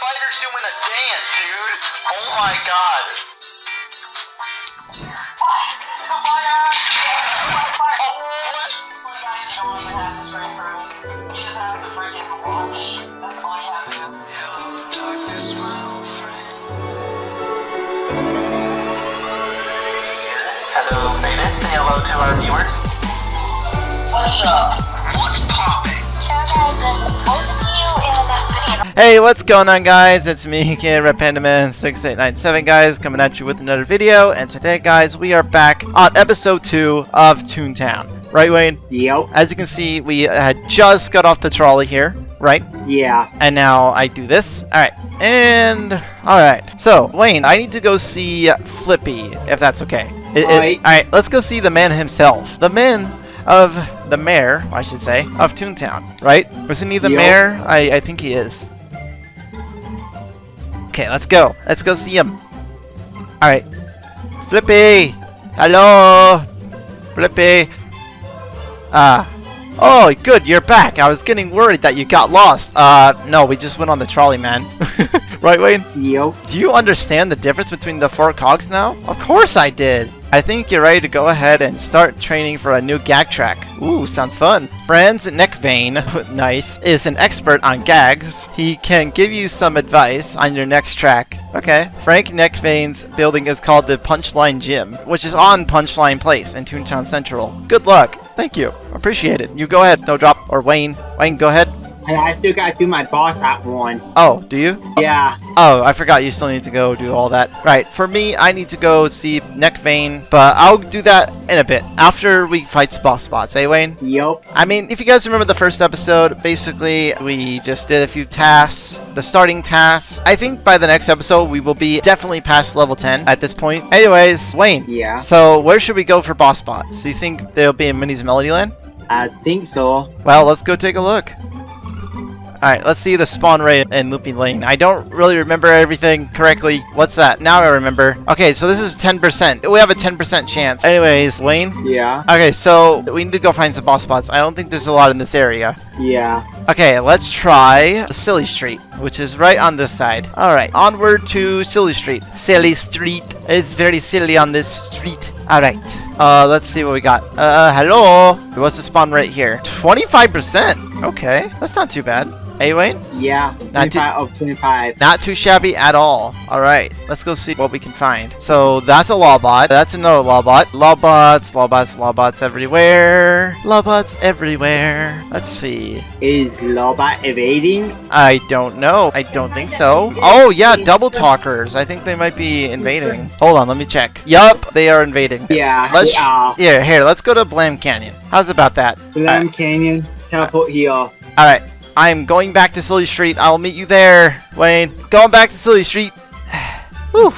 spider's doing a dance, dude. Oh my god. Hello, Beta. Say hello to our viewers. What's up? What's poppin'? Hey, what's going on guys? It's me, Kid Red Panda Man 6897 guys, coming at you with another video. And today guys, we are back on episode 2 of Toontown. Right, Wayne? Yep. As you can see, we had just got off the trolley here, right? Yeah. And now I do this. Alright, and... Alright, so, Wayne, I need to go see Flippy, if that's okay. Alright. Alright, let's go see the man himself. The man of the mayor, I should say, of Toontown, right? Isn't he the Yep. mayor? I, I think he is. Okay, let's go. Let's go see him. Alright. Flippy! Hello! Flippy! Ah. Oh, good, you're back. I was getting worried that you got lost. Uh, no, we just went on the trolley, man. right, Wayne? Yep. Do you understand the difference between the four cogs now? Of course I did. I think you're ready to go ahead and start training for a new gag track. Ooh, sounds fun. Franz Neckvein, nice, is an expert on gags. He can give you some advice on your next track. Okay. Franz Neckvein's building is called the Punchline Gym, which is on Punchline Place in Toontown Central. Good luck. Thank you. Appreciate it. You go ahead, Snowdrop, or Wayne. Wayne, go ahead. And I still gotta do my boss at one. Oh, do you? Yeah. Oh, I forgot you still need to go do all that. Right, for me, I need to go see Neckvein, but I'll do that in a bit, after we fight boss bots, eh, Wayne? Yep. I mean, if you guys remember the first episode, basically, we just did a few tasks, the starting tasks. I think by the next episode, we will be definitely past level 10 at this point. Anyways, Wayne. Yeah. So, where should we go for boss bots? Do you think they'll be in Minnie's Melody Land? I think so. Well, let's go take a look. Alright, let's see the spawn rate in Looping Lane. I don't really remember everything correctly. What's that? Now I remember. Okay, so this is 10%. We have a 10% chance. Anyways, Wayne? Yeah. Okay, so we need to go find some boss bots. I don't think there's a lot in this area. Yeah. Okay, let's try Silly Street, which is right on this side. Alright, onward to Silly Street. Silly Street is very silly on this street. Alright. Uh, let's see what we got. Uh, hello? What's the spawn right here? 25%? Okay, that's not too bad. Hey, Wayne? Yeah. Not 25 of 25. Not too shabby at all. Alright, let's go see what we can find. So, that's a Lawbot. That's another Lawbot. Lawbots, Lawbots, Lawbots everywhere. Lawbots everywhere. Let's see. Is Lawbot evading? I don't know. I don't think so. Oh, yeah, double talkers. I think they might be invading. Hold on, let me check. Yup, they are invading. Yeah. Let's yeah. here, here, let's go to Blam Canyon. How's about that? Lamb Canyon. Teleport here. Alright, I'm going back to Silly Street. I'll meet you there, Wayne. Going back to Silly Street. Whew.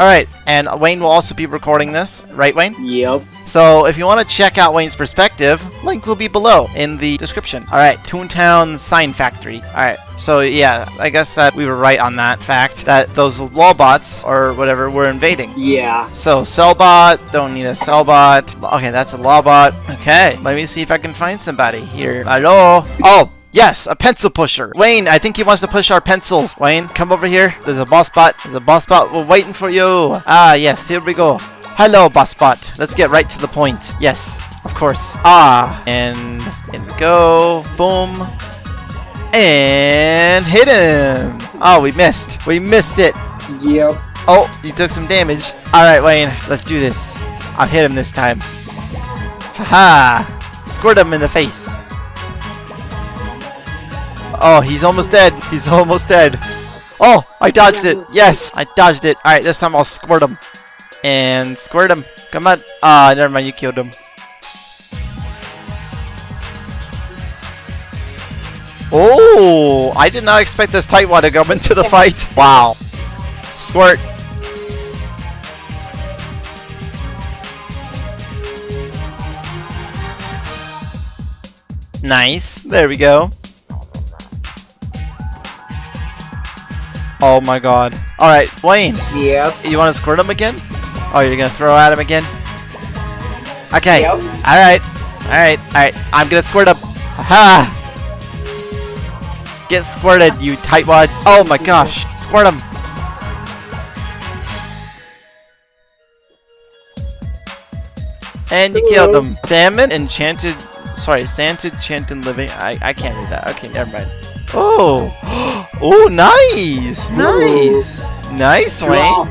Alright, and Wayne will also be recording this, right, Wayne? Yep. So if you want to check out Wayne's perspective, link will be below in the description. Alright, Toontown Sign Factory. Alright, so yeah, I guess that we were right on that fact, that those lawbots, or whatever, were invading. Yeah. So, Sellbot, don't need a Sellbot. Okay, that's a Lawbot. Okay, let me see if I can find somebody here. Hello? Oh, yes, a pencil pusher. Wayne, I think he wants to push our pencils. Wayne, come over here. There's a boss bot. There's a boss bot. We're waiting for you. Ah, yes, here we go. Hello, boss bot. Let's get right to the point. Yes, of course. Ah, and in we go. Boom. And hit him. Oh, we missed. We missed it. Yep. Oh, you took some damage. Alright, Wayne, let's do this. I'll hit him this time. Haha! Squirt him in the face. Oh, he's almost dead. He's almost dead. Oh, I dodged it. Yes, I dodged it. Alright, this time I'll squirt him. And squirt him. Come on. Ah, never mind, you killed him. Oh, I did not expect this Tightwad to come into the fight. Wow. Squirt. Nice. There we go. Oh my god. Alright, Wayne, Yep. you want to squirt him again? Oh, you're going to throw at him again? Okay. Yep. Alright. Alright. Alright. I'm going to squirt him. Ha! Get squirted, you tightwad. Oh my gosh. Squirt him. And you killed him. Salmon enchanted. Sorry, Santa enchanted living. I, I can't read that. Okay, never mind. Oh. Oh, nice. Nice. Nice, Wayne.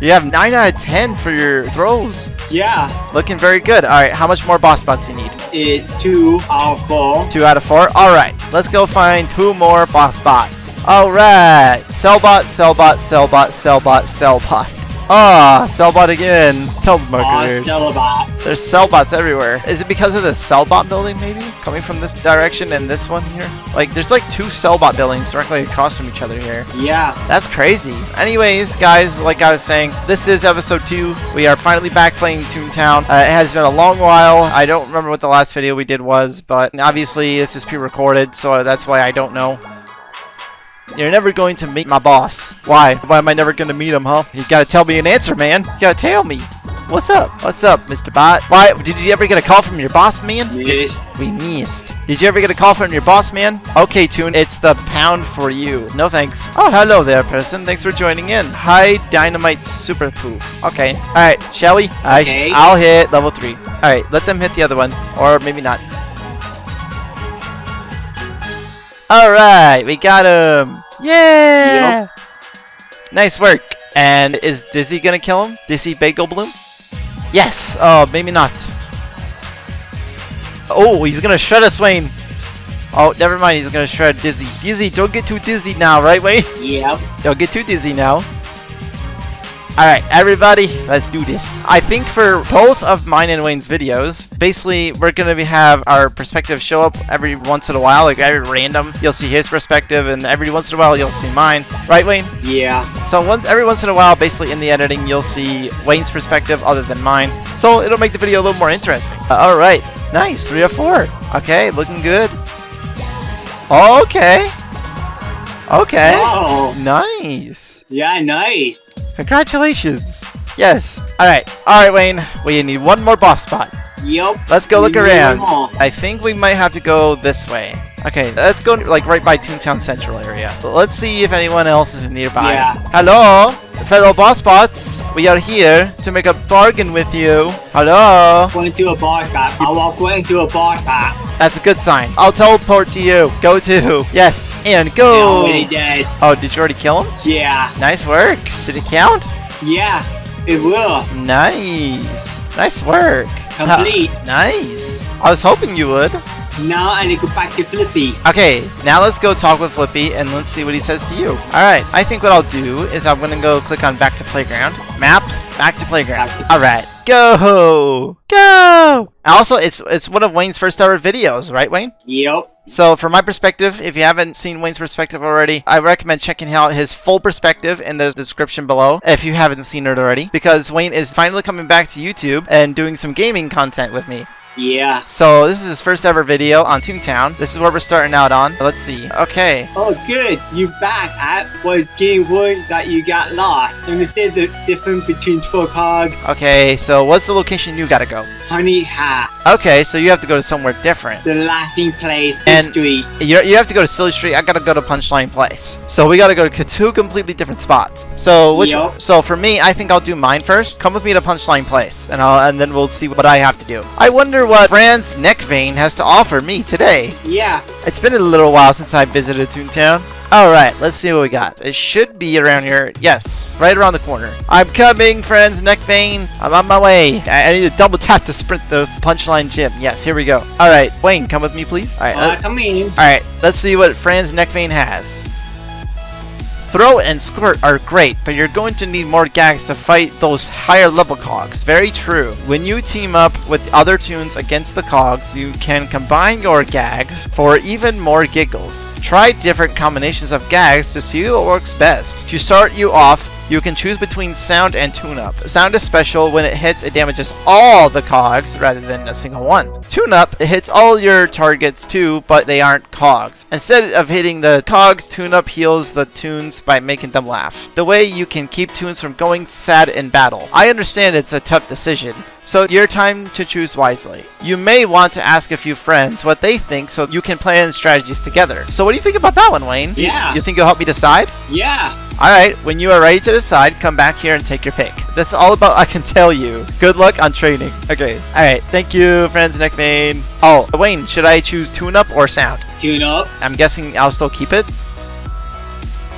You have 9 out of 10 for your throws. Yeah. Looking very good. Alright, how much more boss bots you need? It two out of four. 2 out of 4? Alright, let's go find two more boss bots. Alright. Sellbot, Sellbot, Sellbot, Sellbot, Sellbot. Ah, Sellbot again. Oh, Telemarketers. Sellbot. There's Sellbots everywhere. Is it because of the Sellbot building, maybe? Coming from this direction and this one here? Like, there's like two Sellbot buildings directly across from each other here. Yeah. That's crazy. Anyways, guys, like I was saying, this is episode 2. We are finally back playing Toontown. Uh, it has been a long while. I don't remember what the last video we did was, but obviously this is pre-recorded, so that's why I don't know. You're never going to meet my boss. Why? Why am I never going to meet him, huh? You gotta tell me an answer, man. You gotta tell me. What's up? What's up, Mr. Bot? Why? Did you ever get a call from your boss, man? Yes. We missed. Did you ever get a call from your boss, man? Okay, Toon, it's the pound for you. No thanks. Oh, hello there, person. Thanks for joining in. Hi, Dynamite Super Poof. Okay. Alright, shall we? I sh- Okay. I'll hit level 3. Alright, let them hit the other one. Or maybe not. Alright, we got him. Yeah! Nice work. And is Dizzy gonna kill him? Dizzy Bagel Bloom? Yes! Oh, maybe not. Oh, he's gonna shred us, Wayne. Oh, never mind. He's gonna shred Dizzy. Dizzy, don't get too dizzy now, right, Wayne? Yeah. Don't get too dizzy now. Alright, everybody, let's do this. I think for both of mine and Wayne's videos, basically, we're gonna be, have our perspective show up every once in a while, like every random. You'll see his perspective, and every once in a while, you'll see mine. Right, Wayne? Yeah. So once every once in a while, basically in the editing, you'll see Wayne's perspective other than mine. So it'll make the video a little more interesting. Uh, all right, nice, three or four. Okay, looking good. Okay. Okay. Oh. Nice. Yeah, nice. Congratulations. Yes. All right. All right, Wayne. We need one more boss bot. Yep. Let's go look We need around. I think we might have to go this way. Okay, let's go like right by Toontown Central area. Let's see if anyone else is nearby. Yeah. Hello, fellow boss bots. We are here to make a bargain with you. Hello. Going to a bar spot. I walk going to a bar spot. That's a good sign. I'll teleport to you. Go to. Yes, and go. Dead. Oh, did you already kill him? Yeah. Nice work. Did it count? Yeah. It will. Nice. Nice work. Complete. Nice. I was hoping you would. Now I need to go back to Flippy. Okay, now let's go talk with Flippy and let's see what he says to you. Alright, I think what I'll do is I'm gonna go click on back to playground. Map, back to playground. Alright, go! Go! Also, it's it's one of Wayne's first ever videos, right Wayne? Yep. So from my perspective, if you haven't seen Wayne's perspective already, I recommend checking out his full perspective in the description below if you haven't seen it already. Because Wayne is finally coming back to YouTube and doing some gaming content with me. Yeah. So this is his first ever video on Toontown. This is where we're starting out on. Let's see. Okay. Oh, good. You back at was game one that you got lost. Understand the difference between Trocog, Okay, so what's the location you gotta go? Honey Hat, Okay, so you have to go to somewhere different. the laughing place, And- history. You, you have to go to Silly Street. I gotta go to Punchline Place. So we gotta go to two completely different spots. So which? Yup. So for me, I think I'll do mine first. Come with me to Punchline Place, and I'll and then we'll see what I have to do. I wonder what Franz Neckvein has to offer me today. Yeah. It's been a little while since I visited Toontown. Alright, let's see what we got. It should be around here. Yes, right around the corner. I'm coming, Franz Neckvein. I'm on my way. I, I need to double tap to sprint this punchline gym. Yes, here we go. Alright, Wayne, come with me, please. Alright, Uh, in. alright, let's see what Franz Neckvein has. Throw and squirt are great, but you're going to need more gags to fight those higher level cogs. Very true. When you team up with other toons against the cogs, you can combine your gags for even more giggles. Try different combinations of gags to see what works best. To start you off, You can choose between sound and tune-up. Sound is special when it hits, it damages all the cogs rather than a single one. Tune-up, it hits all your targets too, but they aren't cogs. Instead of hitting the cogs, tune-up heals the toons by making them laugh. The way you can keep toons from going sad in battle. I understand it's a tough decision, so your time to choose wisely. You may want to ask a few friends what they think so you can plan strategies together. So what do you think about that one, Wayne? You- Yeah. You, think you'll help me decide? Yeah. Alright, when you are ready to decide, come back here and take your pick. That's all about I can tell you. Good luck on training. Okay. Alright, thank you, Franz Neckvein. Oh, Wayne, should I choose tune up or sound? Tune up. I'm guessing I'll still keep it.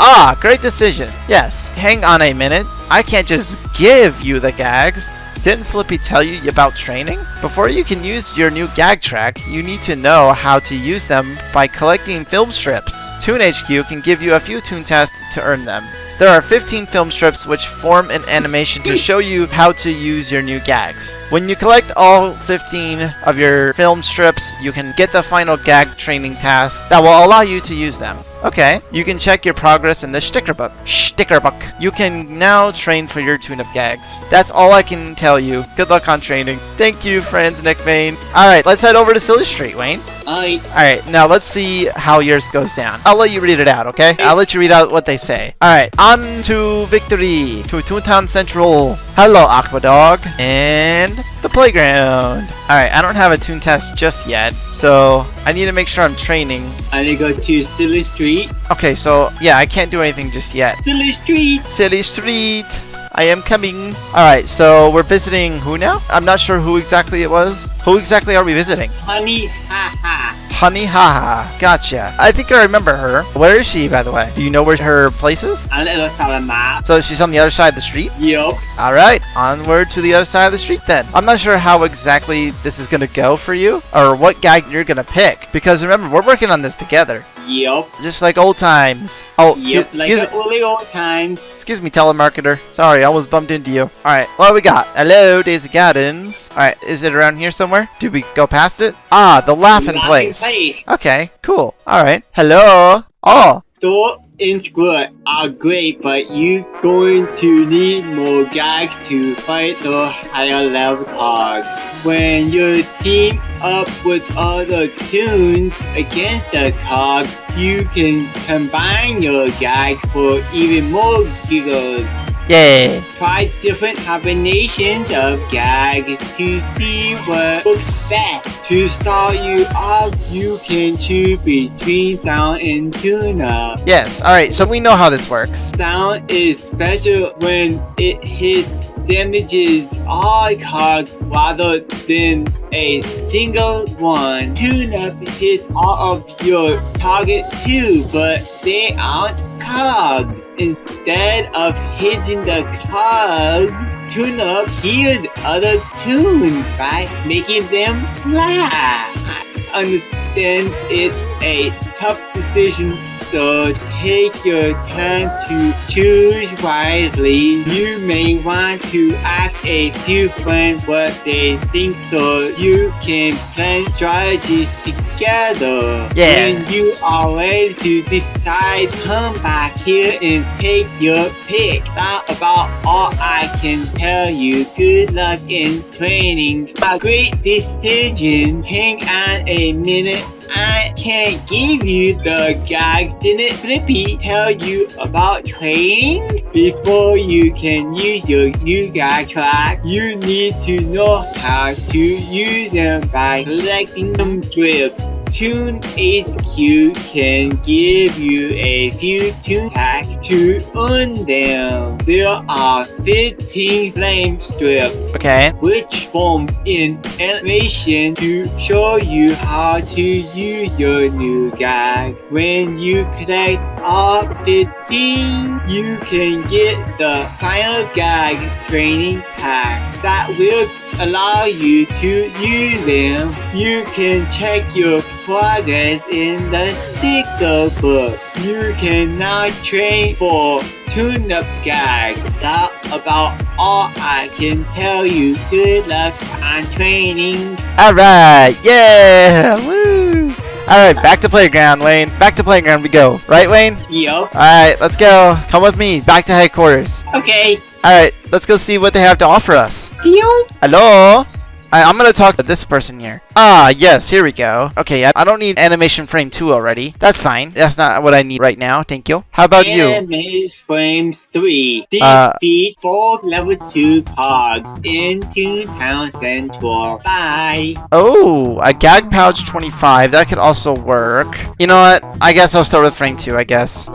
Ah, great decision. Yes, hang on a minute. I can't just give you the gags. Didn't Flippy tell you about training? Before you can use your new gag track, you need to know how to use them by collecting film strips. Toon HQ can give you a few tune tests to earn them. There are 15 film strips which form an animation to show you how to use your new gags. When you collect all 15 of your film strips, you can get the final gag training task that will allow you to use them. Okay, you can check your progress in the sticker book. Sticker book. You can now train for your tune-up gags. That's all I can tell you. Good luck on training. Thank you, Franz Neckvein. Alright, let's head over to Silly Street, Wayne. Alright, now let's see how yours goes down. I'll let you read it out, okay? I'll let you read out what they say. Alright, on to victory, to Toontown Central. Hello, Aquadog. And the playground. Alright, I don't have a tune test just yet, so I need to make sure I'm training. I need to go to Silly Street. Okay, so yeah, I can't do anything just yet. Silly Street. Silly Street. I am coming. Alright, so we're visiting who now? I'm not sure who exactly it was. Who exactly are we visiting? Honey, ha ha. Honey Haha. Gotcha. I think I remember her. Where is she, by the way? Do you know where her place is? I need to look at the map. So she's on the other side of the street? Yup. Alright, onward to the other side of the street then. I'm not sure how exactly this is gonna go for you, or what gag you're gonna pick. Because remember, we're working on this together. Yup. Just like old times. Oh. Like excuse, the early old times. excuse me, telemarketer. Sorry, I almost bumped into you. Alright, what do we got? Hello, Daisy Gardens. Alright, is it around here somewhere? Did we go past it? Ah, the laughing Laughing place. place. Okay, cool. Alright. Hello. Oh, Throw and Squirt are great, but you going to need more gags to fight the higher level cards. When you team up with other toons against the cards, you can combine your gags for even more giggles. Yay. Try different combinations of gags to see what works best. To start you off, you can choose between sound and tune-up. Yes, alright, so we know how this works. Sound is special when it hits damages all cards rather than a single one. Tune-up hits all of your target too, but they aren't cogs. Instead of hitting the cogs, tune-up heals other toons by making them laugh. Understand it's a tough decision, so take your time to choose wisely. You may want to ask a few friends what they think so you can plan strategies together. Yeah. When you are ready to decide, come back here and take your pick. That's about all I can tell you. Good luck in training. A great decision. Hang on a minute. I can't give you the gags. Didn't Flippy tell you about training? Before you can use your new gag track, you need to know how to use them by collecting them strips. Toon HQ can give you a few toon tags to earn them. There are 15 flame strips Okay. which form an animation to show you how to use your new gags. When you collect all 15, you can get the final gag training tags that will allow you to use them. You can check your progress in the sticker book. You can now train for tune-up gags. That's about all I can tell you. Good luck on training. Alright, yeah! Woo! Alright, back to playground, Wayne. Back to playground we go. Right, Wayne? Yup. Alright, let's go. Come with me. Back to headquarters. Okay. Alright, let's go see what they have to offer us. Deal? Hello? I, I'm gonna talk to this person here. Ah, yes, here we go. Okay, I, don't need animation frame 2 already. That's fine. That's not what I need right now. Thank you. How about you? Anime Frames 3. Uh, Defeat four level 2 cogs into Town Central. Bye. Oh, a gag pouch 25. That could also work. You know what? I guess I'll start with frame 2, I guess.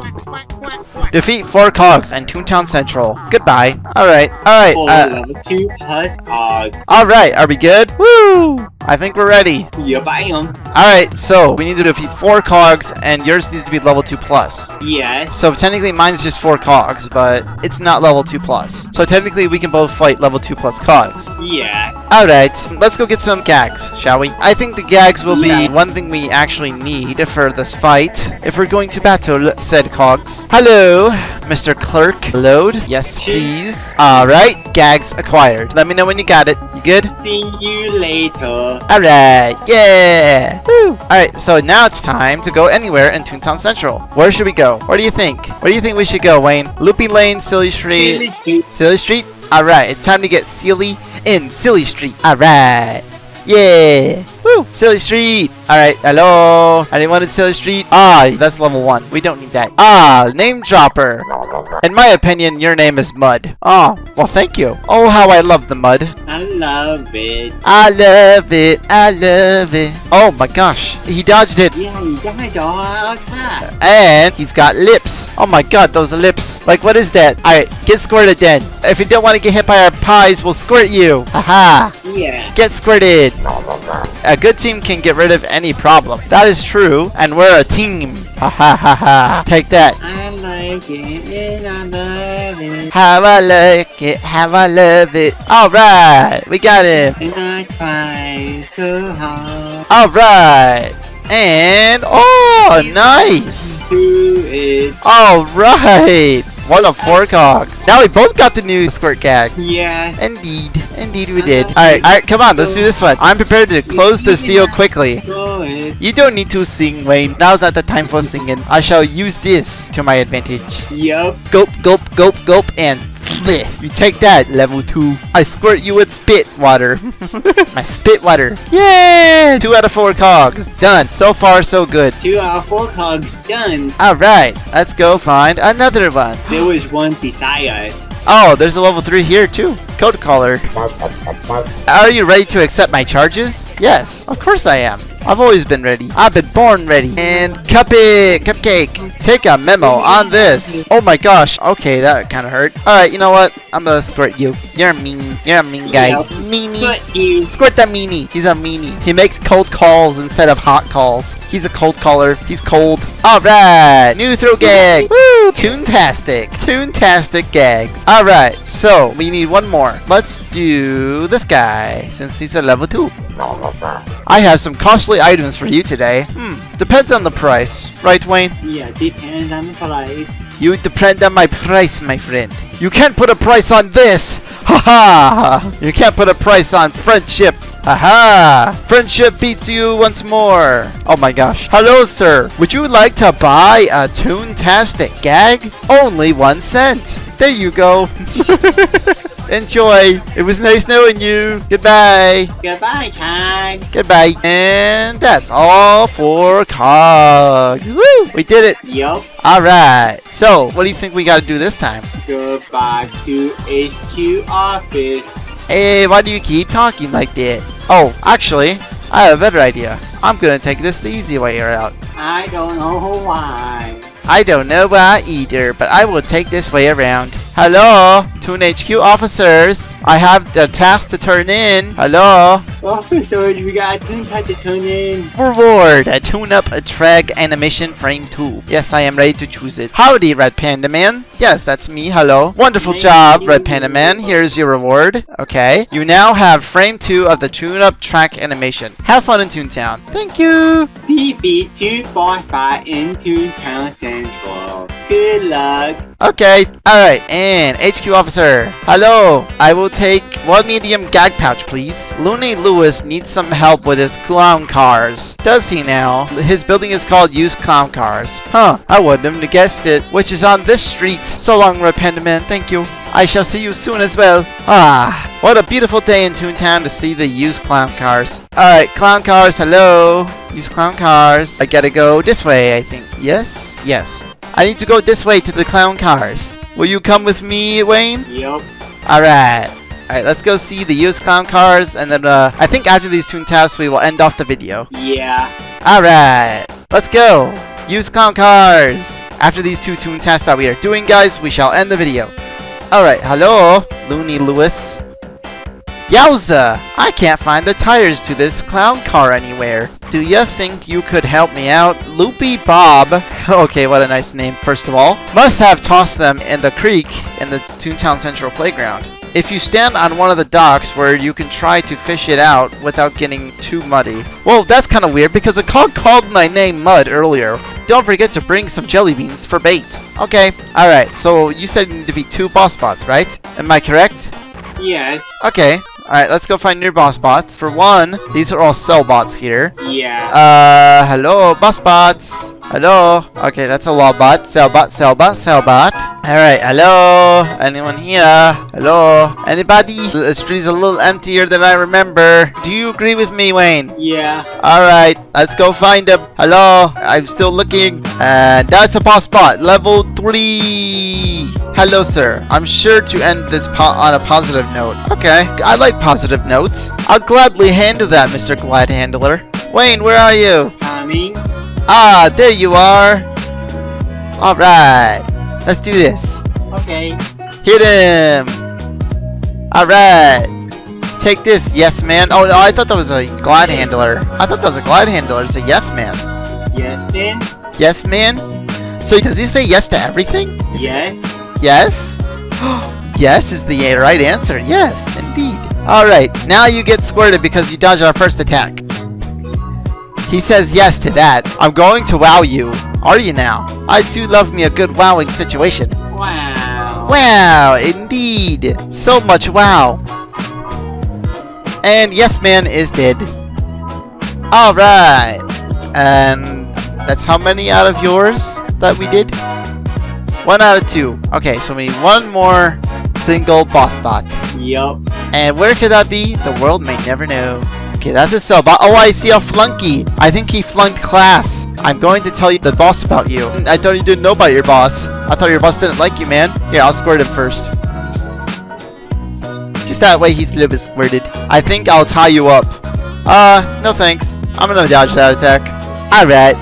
Defeat 4 cogs and Toontown Central. Goodbye. Alright, alright. Uh, level 2 plus cogs. alright, are we good? Woo! I think we're ready. Yup, I am. Alright, so we need to defeat 4 cogs and yours needs to be level 2 plus. Yes. So technically mine's just 4 cogs, but it's not level 2 plus. So technically we can both fight level 2 plus cogs. Yeah. Alright, let's go get some gags, shall we? I think the gags will be one thing we actually need for this fight if we're going to battle said cogs. Hello, Mr. Clerk. Load. Yes, please. Alright, gags acquired. Let me know when you got it. You good? See you later. Alright, yeah! Woo! Alright, so now it's time to go anywhere in Toontown Central. Where should we go? Where do you think? Where do you think we should go, Wayne? Loopy Lane, Silly Street. Silly Street. Silly Street? Alright, it's time to get silly in Silly Street. Alright. Yeah. Woo! Silly Street. Alright, hello. Anyone in Silly Street? Ah, that's level 1. We don't need that. Ah, name dropper. In my opinion, your name is Mud. Oh, well thank you. Oh, how I love the mud. I love it. I love it. I love it. Oh my gosh. He dodged it. yeah, your cat. And he's got lips. Oh my god, those lips. Like, what is that? Alright, get squirted then. If you don't want to get hit by our pies, we'll squirt you. Haha. Yeah. Get squirted. A good team can get rid of any problem. That is true, and we're a team. Ha ha ha ha. Take that. Like it and I love it. How I like it, how I love it. Alright, we got him. And I try so hard Alright. And, oh, nice. Alright. One of four cogs. Now we both got the new squirt gag. Yeah. Indeed. Indeed we did. Alright, alright, come on, let's do this one. I'm prepared to close the steel quickly. Go it. You don't need to sing, Wayne. Now's not the time for singing. I shall use this to my advantage. Yup. Gulp, gulp, gulp, gulp, and bleh. You take that, level 2. I squirt you with spit water. my spit water. Yeah! 2 out of 4 cogs. Done. So far, so good. Two out of four cogs done. Alright, let's go find another one. There was one beside us. Oh, there's a level 3 here too. Cold caller. Are you ready to accept my charges? Yes, of course I am. I've always been ready. I've been born ready. And Cupcake, Cupcake, take a memo on this. Oh my gosh. Okay, that kind of hurt. Alright, you know what? I'm gonna squirt you. You're mean. You're a mean guy. Meanie. Squirt that meanie. He's a meanie. He makes cold calls instead of hot calls. He's a cold caller. He's cold. Alright. New throw gag. Woo! Toontastic. Toontastic gags. Alright. So, we need one more. Let's do this guy since he's a level 2. I have some costly items for you today. Hmm. Depends on the price. Right, Wayne? Yeah, depends on the price. You depend on my price, my friend. You can't put a price on this! Ha ha! You can't put a price on friendship! Ha ha! Friendship beats you once more! Oh my gosh. Hello, sir! Would you like to buy a Toontastic gag? Only one cent! There you go! Enjoy! It was nice knowing you! Goodbye! Goodbye, Kai. Goodbye! And that's all for COG! Woo! We did it! Yup. Alright, so what do you think we gotta do this time? Go back to HQ office. Hey, why do you keep talking like that? Oh, actually, I have a better idea. I'm gonna take this the easy way out. I don't know why. I don't know why either, but I will take this way around. Hello, Toon HQ officers. I have the task to turn in. Hello. Officers, we got a tune touch to turn in. Reward, a tune-up a Treg animation frame 2. Yes, I am ready to choose it. Howdy, Red Panda Man. Yes, that's me. Hello. Wonderful Thank job, you. Red Panda Man. Here's your reward. Okay. You now have frame 2 of the tune-up track animation. Have fun in Toontown. Thank you. Defeat two boss fight into Town Central. Good luck. Okay. Alright. And HQ officer sir. Hello. I will take one medium gag pouch, please. Looney Lewis needs some help with his clown cars. Does he now? His building is called Used Clown Cars. Huh. I wouldn't have guessed it. Which is on this street. So long, Red Panda Man. Thank you. I shall see you soon as well. Ah, what a beautiful day in Toontown to see the used clown cars. Alright, clown cars, hello. Used clown cars. I gotta go this way, I think. Yes? Yes. I need to go this way to the clown cars. Will you come with me, Wayne? Yup. Alright. Alright, let's go see the used clown cars, and then uh, I think after these Toon tasks, we will end off the video. Yeah. Alright, let's go. Use clown cars. After these two Toon tasks that we are doing, guys, we shall end the video. Alright, hello, Looney Lewis. Yowza! I can't find the tires to this clown car anywhere. Do you think you could help me out? Loopy Bob. okay, what a nice name, first of all. Must have tossed them in the creek in the Toontown Central Playground. If you stand on one of the docks where you can try to fish it out without getting too muddy. Well, that's kind of weird because a cog called my name Mud earlier. Don't forget to bring some jelly beans for bait. Okay, alright, so you said you need to defeat two boss bots, right? Am I correct? Yes. Okay, alright, let's go find new boss bots. For one, these are all sell bots here. Yeah. Uh, hello, boss bots. Hello. Okay, that's a law bot. Sell bot, sell bot, sell bot. Alright, hello. Anyone here? Hello. Anybody? The street's a little emptier than I remember. Do you agree with me, Wayne? yeah. Alright, let's go find him. Hello, I'm still looking. And that's a boss bot, level 3. Hello, sir. I'm sure to end this on a positive note. Okay, I like positive notes. I'll gladly handle that, Mr. Glad Handler. Wayne, where are you? Coming. Ah, there you are. Alright, let's do this. Okay. Hit him. Alright. Take this, yes man. Oh, no, I thought that was a glide handler. I thought that was a glide handler. It's a yes man. Yes, man. Yes man? So does he say yes to everything? Is it- Yes. Yes? yes is the right answer. Yes, indeed. Alright, now you get squirted because you dodged our first attack. He says yes to that. I'm going to wow you. Are you now? I do love me a good wowing situation. Wow. Wow, indeed. So much wow. And Yes Man is dead. Alright. And that's how many out of yours that we did? One out of two. Okay, so we need one more single boss bot. Yup. And where could that be? The world may never know. Okay, that's a bot. Oh, I see a flunky. I think he flunked class. I'm going to tell you the boss about you. I thought you didn't know about your boss. I thought your boss didn't like you, man. Here, I'll squirt him first. Just that way he's a little bit squirted. I think I'll tie you up. Uh, no thanks. I'm gonna dodge that attack. Alright.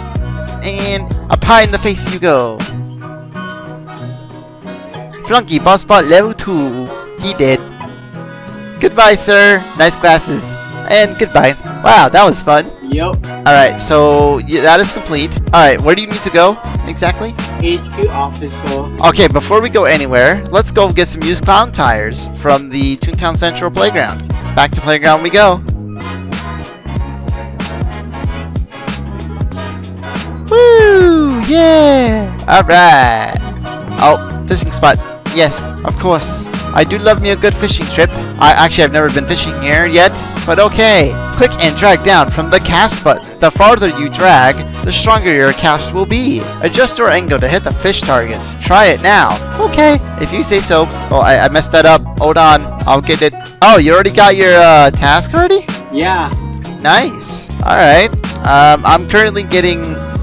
And a pie in the face you go. Flunky, boss bot level 2. He did. Goodbye, sir. Nice glasses. And goodbye. Wow, that was fun. Yep. Alright, so yeah, that is complete. Alright, where do you need to go exactly? HQ officer. Okay, before we go anywhere, let's go get some used clown tires from the Toontown Central Playground. Back to Playground we go. Woo! Yeah! Alright. Oh, fishing spot. Yes, of course. I do love me a good fishing trip. I actually have never been fishing here yet, but okay. Click and drag down from the cast button. The farther you drag, the stronger your cast will be. Adjust your angle to hit the fish targets. Try it now. Okay, if you say so. Oh, I, I messed that up. Hold on, I'll get it. Oh, you already got your uh, task already? Yeah. Nice. All right. Um, I'm currently getting.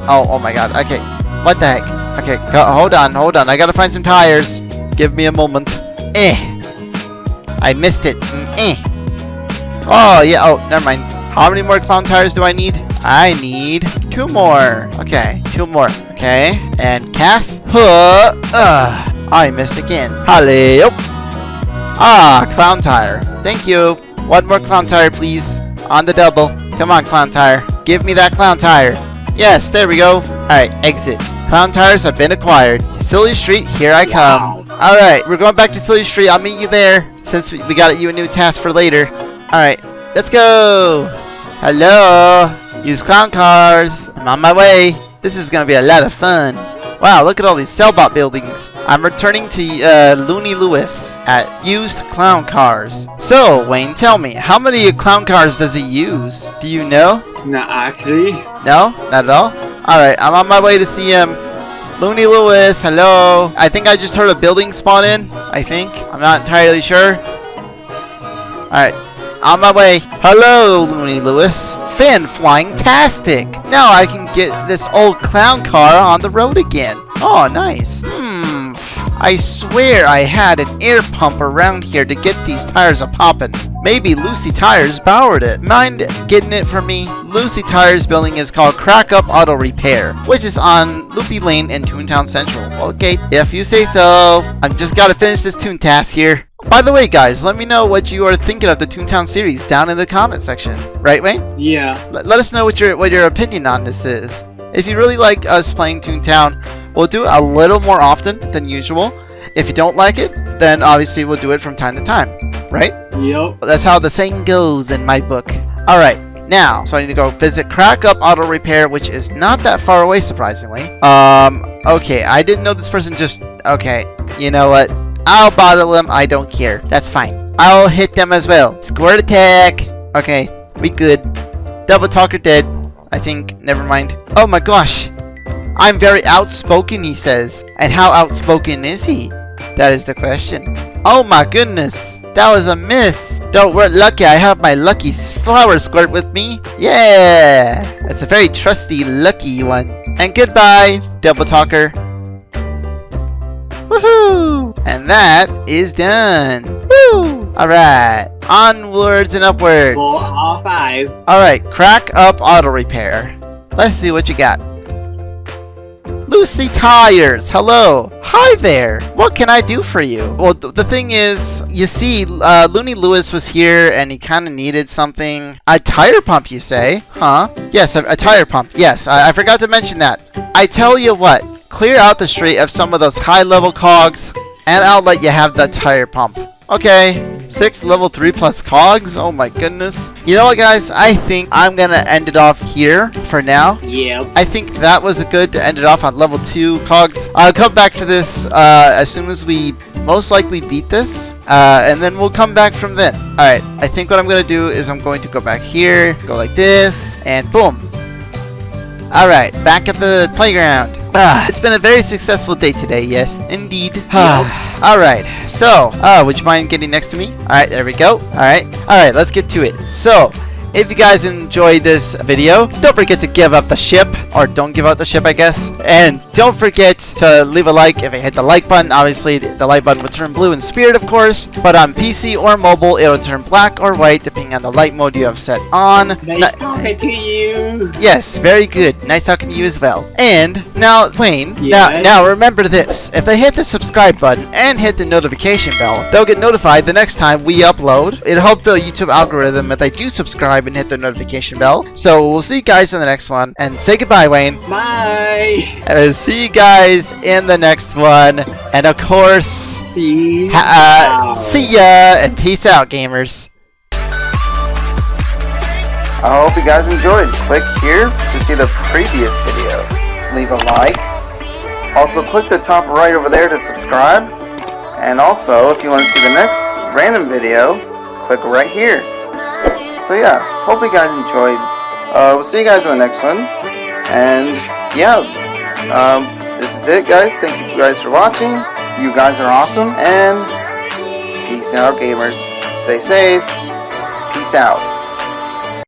Oh, oh my God. Okay. What the heck? Okay. Go, hold on. Hold on. I gotta find some tires. Give me a moment. Eh. I missed it. Mm, Eh. Oh yeah. Oh, never mind. How many more clown tires do I need? I need two more. Okay. Two more. Okay. And cast. Ugh. I missed again. Hello. Ah, clown tire. Thank you. One more clown tire, please. On the double. Come on, clown tire. Give me that clown tire. Yes, there we go. Alright, exit. Clown tires have been acquired. Silly Street, here I come. Alright, we're going back to Silly Street. I'll meet you there. Since we got you a new task for later. Alright, let's go. Hello. Use clown cars. I'm on my way. This is gonna be a lot of fun. Wow, look at all these Sellbot buildings. I'm returning to uh, Looney Lewis at used clown cars. So, Wayne, tell me, how many clown cars does he use? Do you know? Not actually. No? Not at all? Alright, I'm on my way to see him. Looney Lewis, hello. I think I just heard a building spawn in. I think. I'm not entirely sure. Alright, on my way. Hello, Looney Lewis. Fin flying tastic. Now I can get this old clown car on the road again. Oh, nice. Hmm. I swear I had an air pump around here to get these tires a poppin'. Maybe Lucy Tires borrowed it. Mind getting it for me? Lucy Tires building is called Crack Up Auto Repair, which is on Loopy Lane in Toontown Central. Okay, if you say so. I've just got to finish this Toon task here. By the way, guys, let me know what you are thinking of the Toontown series down in the comment section. Right, Wayne? Yeah. Let, let us know what your what your opinion on this is. If you really like us playing Toontown, we'll do it a little more often than usual. If you don't like it, then obviously we'll do it from time to time. Right? Yep. That's how the saying goes in my book. Alright, now, so I need to go visit Crack Up Auto Repair, which is not that far away, surprisingly. Um, okay, I didn't know this person just... Okay, you know what? I'll bottle them, I don't care. That's fine. I'll hit them as well. Squirt attack! Okay, we good. Double Talker dead. I think, never mind. Oh my gosh! I'm very outspoken, he says. And how outspoken is he? That is the question. Oh my goodness! That was a miss! Don't worry, lucky I have my lucky flower squirt with me. Yeah! It's a very trusty, lucky one. And goodbye, Double Talker. Woohoo! And that is done. Woo! Alright. Onwards and upwards. Four or five. Alright, crack up auto repair. Let's see what you got. Lucy Tires, hello. Hi there. What can I do for you? Well, th the thing is, you see, uh, Looney Lewis was here and he kind of needed something. A tire pump, you say? Huh? Yes, a, a tire pump. Yes, I, I forgot to mention that. I tell you what, clear out the street of some of those high-level cogs and I'll let you have the tire pump. Okay, six level three plus cogs. Oh my goodness. You know what, guys? I think I'm gonna end it off here for now. Yeah. I think that was a good to end it off on level two cogs. I'll come back to this uh, as soon as we most likely beat this, uh, and then we'll come back from then. All right. I think what I'm gonna do is I'm going to go back here, go like this, and boom. All right, back at the playground. Ah, it's been a very successful day today, yes, indeed. All right, so, uh, would you mind getting next to me? All right, there we go. All right, all right, let's get to it. So, if you guys enjoyed this video, don't forget to give up the ship, or don't give up the ship, I guess. And don't forget to leave a like if you hit the like button. Obviously, the like button will turn blue in spirit, of course. But on PC or mobile, it'll turn black or white, depending on the light mode you have set on. Nice Na- talking to you. Yes, very good. Nice talking to you as well. And now, Wayne, now, now remember this. If they hit the subscribe button and hit the notification bell, they'll get notified the next time we upload. It'll help the YouTube algorithm if they do subscribe and hit the notification bell. So we'll see you guys in the next one. And say goodbye, Wayne. Bye. Uh, see you guys in the next one. And of course, Peace ha- uh, out. see ya and peace out, gamers. I hope you guys enjoyed. Click here to see the previous video. Leave a like. Also, click the top right over there to subscribe. And also, if you want to see the next random video, click right here. So yeah, hope you guys enjoyed. Uh, we'll see you guys in the next one. And yeah, um, this is it, guys. Thank you guys for watching. You guys are awesome. And peace out, gamers. Stay safe. Peace out.